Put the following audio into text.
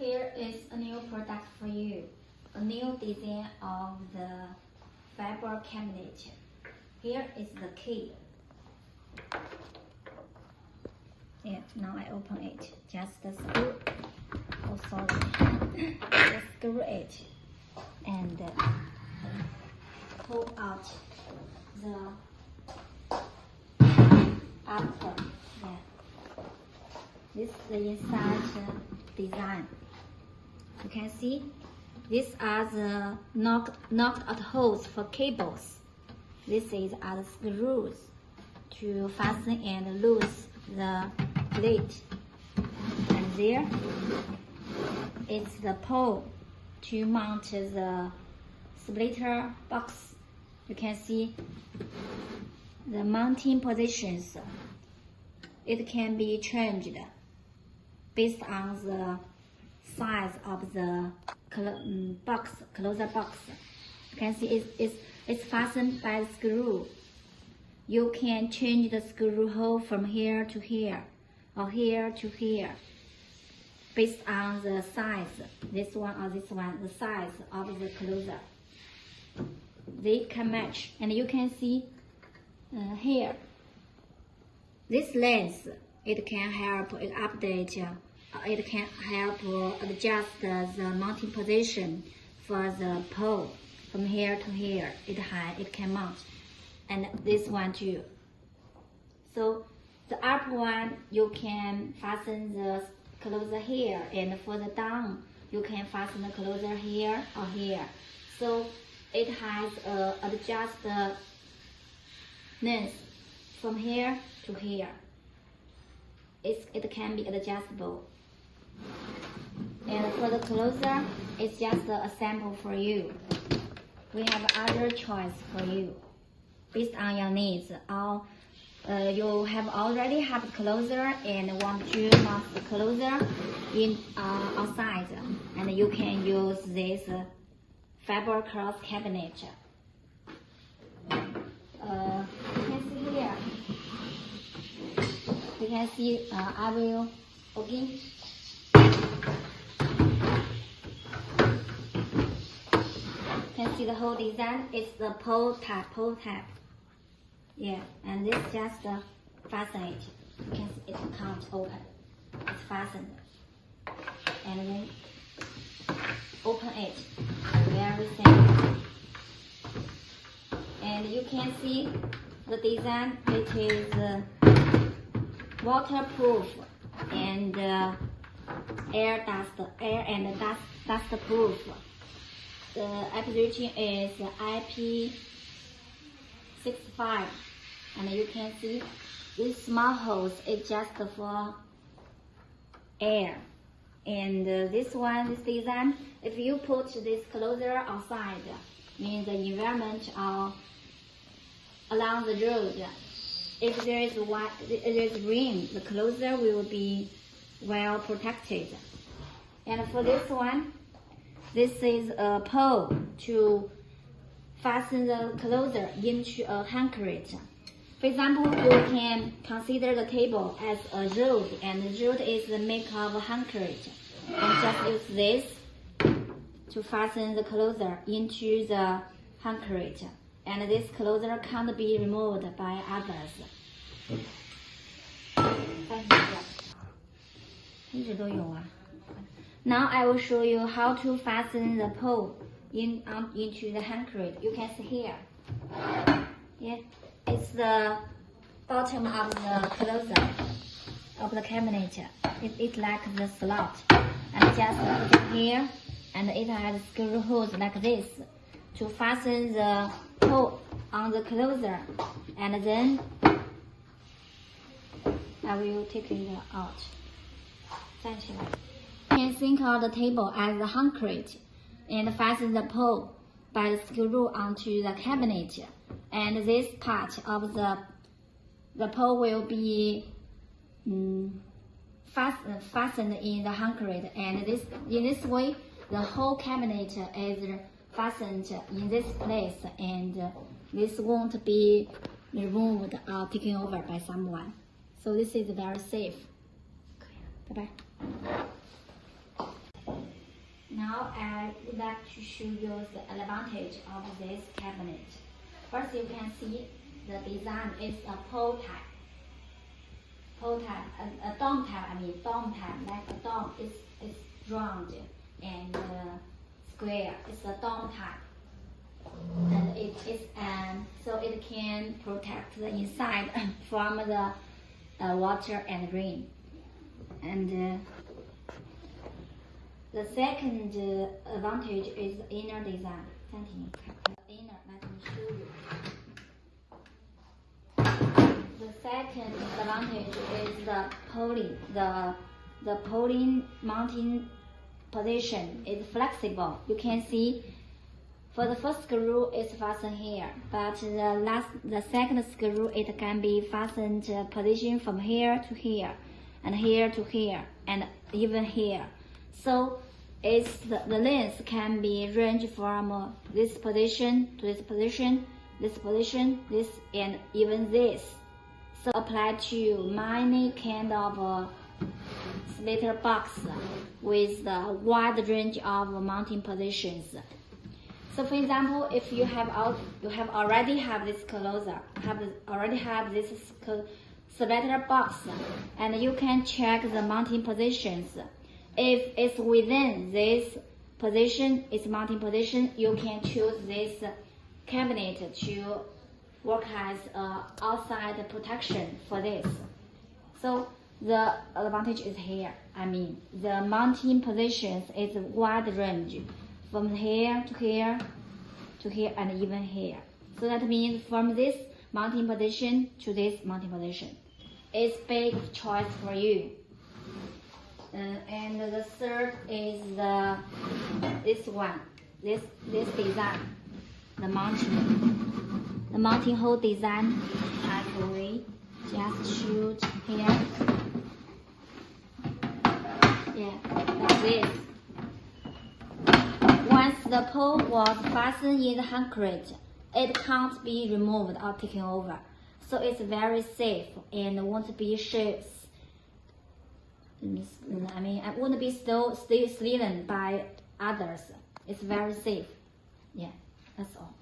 Here is a new product for you. A new design of the fiber cabinet. Here is the key. Yeah, now I open it. Just screw. Oh, sorry. Just screw it and uh, pull out the upper. Yeah. This is the inside design. You can see these are the knocked, knocked out holes for cables. This is are the screws to fasten and loose the plate. And there is the pole to mount the splitter box. You can see the mounting positions. It can be changed based on the size of the um, box, closer box. You can see it's, it's, it's fastened by screw. You can change the screw hole from here to here or here to here based on the size, this one or this one, the size of the closer. They can match and you can see uh, here, this length, it can help update it can help uh, adjust the mounting position for the pole from here to here. It high, it can mount, and this one too. So the upper one you can fasten the closer here, and further down you can fasten the closer here or here. So it has uh, a adjust the length from here to here. It's, it can be adjustable. And for the closer, it's just a sample for you. We have other choice for you based on your needs. Or uh, you have already have closer and want to the closer in uh, outside, and you can use this uh, fiber cross cabinet. Uh, you can see here. You can see. Uh, I will okay. Can see the whole design. It's the pole type, pole type. Yeah, and this is just fasten it. You can see it comes open. It's fastened. And then open it. Very simple. And you can see the design. It is uh, waterproof and uh, air dust, air and dust, dust proof. The application is IP65 and you can see this small hose is just for air. And uh, this one this design if you put this closer outside means the environment or along the road. If there is there is rain the closer will be well protected. And for this one this is a pole to fasten the closer into a handcrate. For example, you can consider the table as a road, and the road is the make of a handcrate. And just use this to fasten the closer into the handcrate. And this closer can't be removed by others. 一直都有啊。 now I will show you how to fasten the pole in um, into the handcrate. You can see here. Yeah, it's the bottom of the closer of the cabinet. It, it's like the slot. And just put it here, and it has screw holes like this to fasten the pole on the closer. And then I will take it out. 站起来。 Can think of the table as the handcrate and fasten the pole by the screw onto the cabinet. And this part of the the pole will be um, fastened in the handcrate. And this in this way, the whole cabinet is fastened in this place, and this won't be removed or taken over by someone. So this is very safe. Bye bye. Now I would like to show you the advantage of this cabinet. First, you can see the design is a pole type. Pole type, a, a dome type. I mean dome type, like a dome. It's it's round and uh, square. It's a dome type, and it is um so it can protect the inside from the uh, water and rain. And uh, the second uh, advantage is the inner design. 暂停，看看 inner. Let me show you. The second advantage is the polling. The the polling mounting position is flexible. You can see for the first screw it's fastened here, but the last the second screw it can be fastened uh, position from here to here, and here to here, and even here. So it's the, the length can be ranged from uh, this position to this position, this position, this, and even this. So apply to many kind of uh, splitter box with the wide range of mounting positions. So for example, if you have out, you have already have this closer, have already have this splitter box, and you can check the mounting positions. If it's within this position, its mounting position, you can choose this cabinet to work as a outside protection for this. So the advantage is here. I mean, the mounting positions is wide range from here to here to here and even here. So that means from this mounting position to this mounting position. It's big choice for you. Uh, and the third is the this one, this this design, the mountain, the mounting hole design. Actually, just shoot here. Yeah, like this. Once the pole was fastened in the handcrate, it can't be removed or taken over. So it's very safe and won't be shapes. I mean, I wouldn't be still still stolen by others. It's very safe. Yeah, that's all.